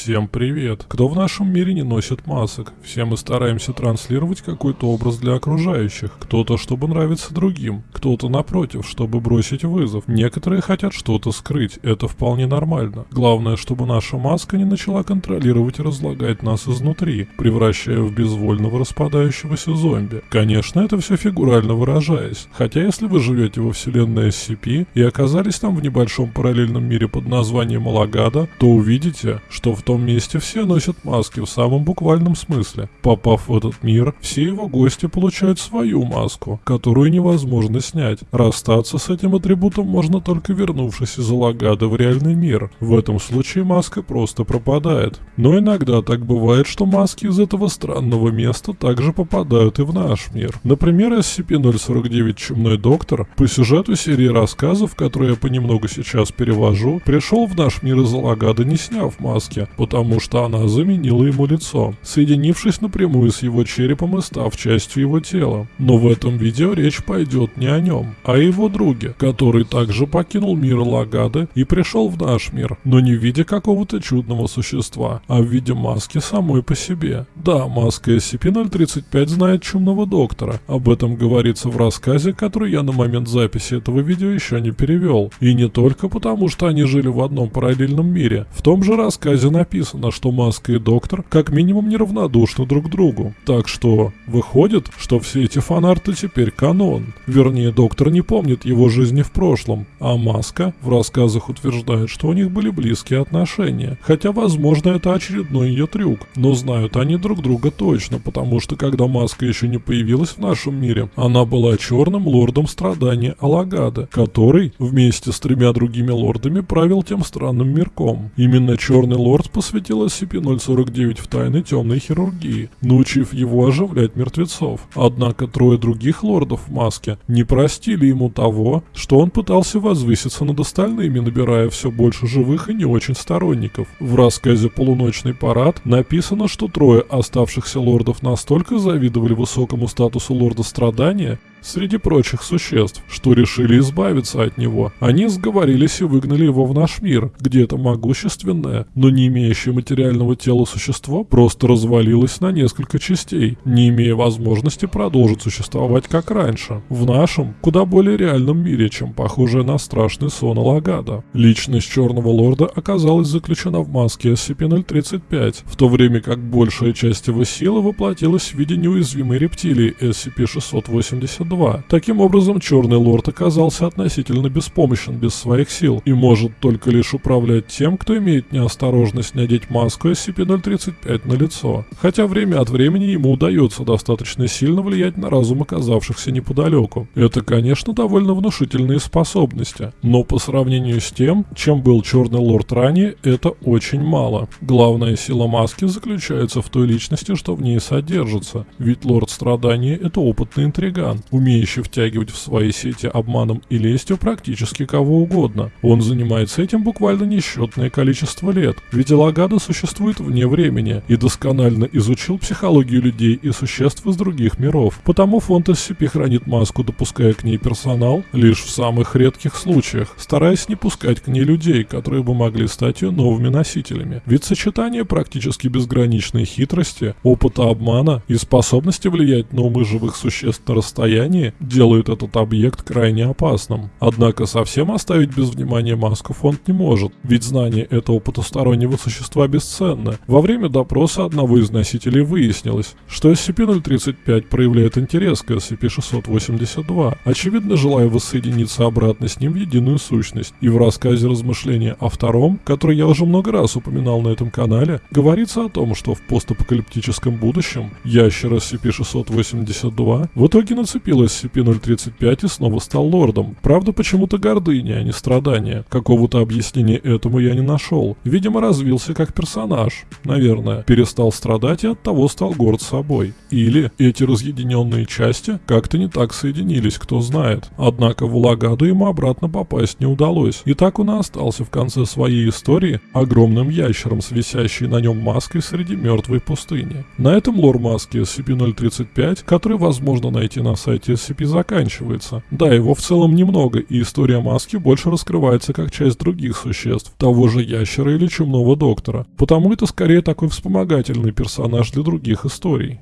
Всем привет! Кто в нашем мире не носит масок? Все мы стараемся транслировать какой-то образ для окружающих. Кто-то, чтобы нравиться другим. Кто-то, напротив, чтобы бросить вызов. Некоторые хотят что-то скрыть. Это вполне нормально. Главное, чтобы наша маска не начала контролировать и разлагать нас изнутри, превращая в безвольного распадающегося зомби. Конечно, это все фигурально выражаясь. Хотя, если вы живете во вселенной SCP и оказались там в небольшом параллельном мире под названием Алагада, то увидите, что в том месте все носят маски в самом буквальном смысле. Попав в этот мир, все его гости получают свою маску, которую невозможно снять. Расстаться с этим атрибутом можно только вернувшись из Алагада в реальный мир. В этом случае маска просто пропадает. Но иногда так бывает, что маски из этого странного места также попадают и в наш мир. Например, SCP-049 Чумной Доктор по сюжету серии рассказов, которые я понемногу сейчас перевожу, пришел в наш мир из Алагада не сняв маски, потому что она заменила ему лицо, соединившись напрямую с его черепом и став частью его тела. Но в этом видео речь пойдет не о нем, а о его друге, который также покинул мир Лагады и пришел в наш мир, но не в виде какого-то чудного существа, а в виде маски самой по себе. Да, маска SCP-035 знает чумного доктора, об этом говорится в рассказе, который я на момент записи этого видео еще не перевел. И не только потому, что они жили в одном параллельном мире. В том же рассказе написано, что Маска и Доктор как минимум неравнодушны друг к другу. Так что выходит, что все эти фанарты теперь канон. Вернее, Доктор не помнит его жизни в прошлом, а Маска в рассказах утверждает, что у них были близкие отношения. Хотя, возможно, это очередной ее трюк. Но знают они друг друга точно, потому что когда Маска еще не появилась в нашем мире, она была черным лордом страдания Алагада, который вместе с тремя другими лордами правил тем странным мирком. Именно Черный Лорд посвятил SCP-049 в тайны темной хирургии, научив его оживлять мертвецов. Однако трое других лордов в маске не простили ему того, что он пытался возвыситься над остальными, набирая все больше живых и не очень сторонников. В рассказе «Полуночный парад» написано, что трое оставшихся лордов настолько завидовали высокому статусу лорда страдания, среди прочих существ, что решили избавиться от него. Они сговорились и выгнали его в наш мир, где это могущественное, но не имеющее материального тела существо просто развалилось на несколько частей, не имея возможности продолжить существовать как раньше. В нашем, куда более реальном мире, чем похожее на страшный сон Алагада. Личность Черного Лорда оказалась заключена в маске SCP-035, в то время как большая часть его силы воплотилась в виде неуязвимой рептилии SCP-682 2. Таким образом, Черный Лорд оказался относительно беспомощен без своих сил и может только лишь управлять тем, кто имеет неосторожность надеть маску SCP-035 на лицо. Хотя время от времени ему удается достаточно сильно влиять на разум оказавшихся неподалеку. Это, конечно, довольно внушительные способности, но по сравнению с тем, чем был Черный Лорд ранее, это очень мало. Главная сила маски заключается в той личности, что в ней содержится, ведь Лорд Страдания — это опытный интриган, умеющий втягивать в свои сети обманом и лестью практически кого угодно. Он занимается этим буквально несчетное количество лет, ведь Элагада существует вне времени и досконально изучил психологию людей и существ из других миров. Потому фонд SCP хранит маску, допуская к ней персонал лишь в самых редких случаях, стараясь не пускать к ней людей, которые бы могли стать ее новыми носителями. Ведь сочетание практически безграничной хитрости, опыта обмана и способности влиять на умы живых существ на расстоянии расстоянии делают этот объект крайне опасным. Однако совсем оставить без внимания маску фонд не может, ведь знание этого потустороннего существа бесценно. Во время допроса одного из носителей выяснилось, что SCP-035 проявляет интерес к SCP-682, очевидно желая воссоединиться обратно с ним в единую сущность. И в рассказе размышления о втором, который я уже много раз упоминал на этом канале, говорится о том, что в постапокалиптическом будущем ящер SCP-682 в итоге нацепил получил SCP-035 и снова стал лордом. Правда, почему-то гордыня, а не страдания. Какого-то объяснения этому я не нашел. Видимо, развился как персонаж. Наверное. Перестал страдать и от того стал горд собой. Или эти разъединенные части как-то не так соединились, кто знает. Однако в Улагаду ему обратно попасть не удалось. И так он и остался в конце своей истории огромным ящером с висящей на нем маской среди мертвой пустыни. На этом лор маски SCP-035, который возможно найти на сайте сюжете SCP заканчивается. Да, его в целом немного, и история маски больше раскрывается как часть других существ, того же ящера или чумного доктора. Потому это скорее такой вспомогательный персонаж для других историй.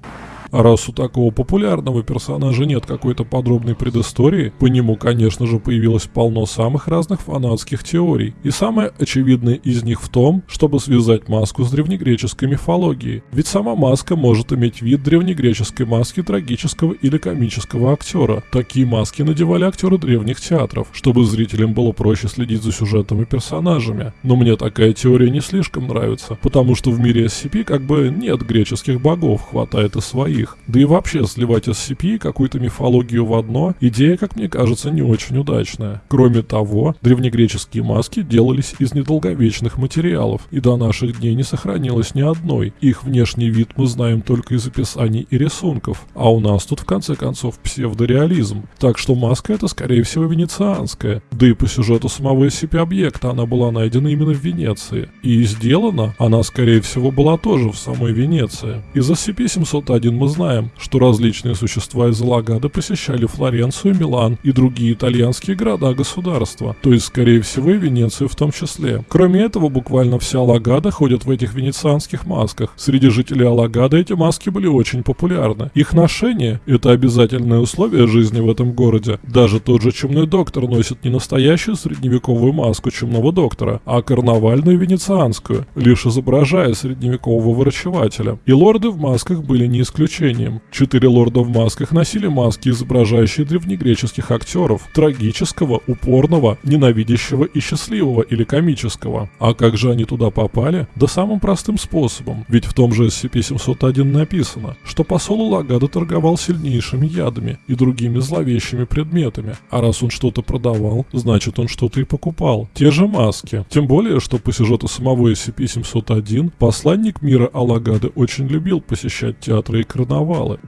Раз у такого популярного персонажа нет какой-то подробной предыстории, по нему, конечно же, появилось полно самых разных фанатских теорий. И самое очевидное из них в том, чтобы связать маску с древнегреческой мифологией. Ведь сама маска может иметь вид древнегреческой маски трагического или комического актера. Такие маски надевали актеры древних театров, чтобы зрителям было проще следить за сюжетом и персонажами. Но мне такая теория не слишком нравится, потому что в мире SCP как бы нет греческих богов, хватает и своих других. Да и вообще сливать SCP и какую-то мифологию в одно, идея, как мне кажется, не очень удачная. Кроме того, древнегреческие маски делались из недолговечных материалов, и до наших дней не сохранилось ни одной. Их внешний вид мы знаем только из описаний и рисунков, а у нас тут в конце концов псевдореализм. Так что маска это скорее всего венецианская. Да и по сюжету самого SCP-объекта она была найдена именно в Венеции. И сделана она скорее всего была тоже в самой Венеции. Из SCP-701 мы знаем, что различные существа из Лагады посещали Флоренцию, Милан и другие итальянские города-государства, то есть, скорее всего, и Венецию в том числе. Кроме этого, буквально вся Лагада ходит в этих венецианских масках. Среди жителей Алагады эти маски были очень популярны. Их ношение – это обязательное условие жизни в этом городе. Даже тот же чумной доктор носит не настоящую средневековую маску чумного доктора, а карнавальную венецианскую, лишь изображая средневекового врачевателя. И лорды в масках были не исключением исключением. Четыре лорда в масках носили маски, изображающие древнегреческих актеров, трагического, упорного, ненавидящего и счастливого или комического. А как же они туда попали? Да самым простым способом. Ведь в том же SCP-701 написано, что посол Лагада торговал сильнейшими ядами и другими зловещими предметами. А раз он что-то продавал, значит он что-то и покупал. Те же маски. Тем более, что по сюжету самого SCP-701 посланник мира Алагады очень любил посещать театры и карнавалы.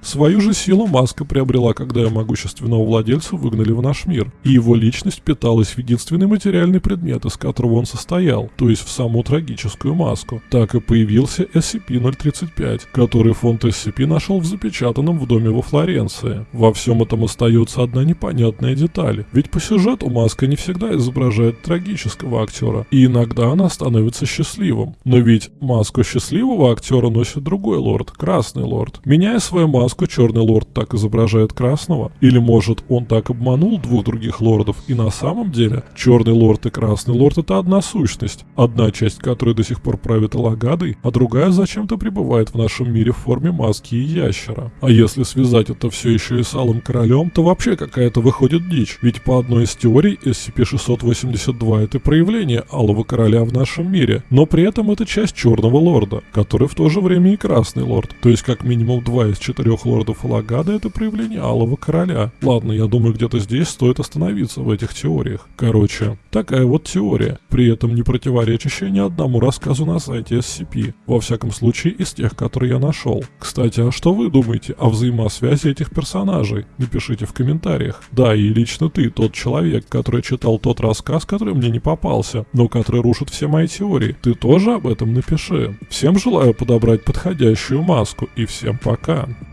Свою же силу маска приобрела, когда ее могущественного владельца выгнали в наш мир, и его личность питалась в единственный материальный предмет, из которого он состоял, то есть в саму трагическую маску. Так и появился SCP-035, который фонд SCP нашел в запечатанном в доме во Флоренции. Во всем этом остается одна непонятная деталь, ведь по сюжету маска не всегда изображает трагического актера, и иногда она становится счастливым. Но ведь маску счастливого актера носит другой лорд, Красный Лорд. Меняя свою маску, Черный Лорд так изображает Красного? Или может он так обманул двух других лордов и на самом деле Черный Лорд и Красный Лорд это одна сущность, одна часть которой до сих пор правит Алагадой, а другая зачем-то пребывает в нашем мире в форме маски и ящера. А если связать это все еще и с Алым Королем, то вообще какая-то выходит дичь, ведь по одной из теорий SCP-682 это проявление Алого Короля в нашем мире, но при этом это часть Черного Лорда, который в то же время и Красный Лорд, то есть как минимум минимум два из четырех лордов Лагада это проявление Алого Короля. Ладно, я думаю, где-то здесь стоит остановиться в этих теориях. Короче, такая вот теория, при этом не противоречащая ни одному рассказу на сайте SCP. Во всяком случае, из тех, которые я нашел. Кстати, а что вы думаете о взаимосвязи этих персонажей? Напишите в комментариях. Да, и лично ты, тот человек, который читал тот рассказ, который мне не попался, но который рушит все мои теории. Ты тоже об этом напиши. Всем желаю подобрать подходящую маску и всем пока. go.